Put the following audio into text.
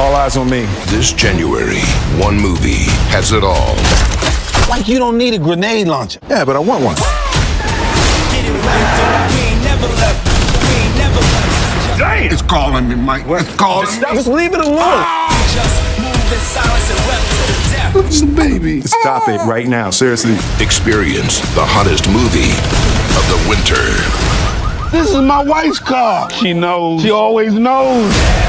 All eyes on me. This January, one movie has it all. Like you don't need a grenade launcher. Yeah, but I want one. Damn. It's calling me, Mike. It's calling. me. Just leave it alone. Ah! Listen, baby. Stop it ah! right now. Seriously. Experience the hottest movie of the winter. This is my wife's car. She knows. She always knows.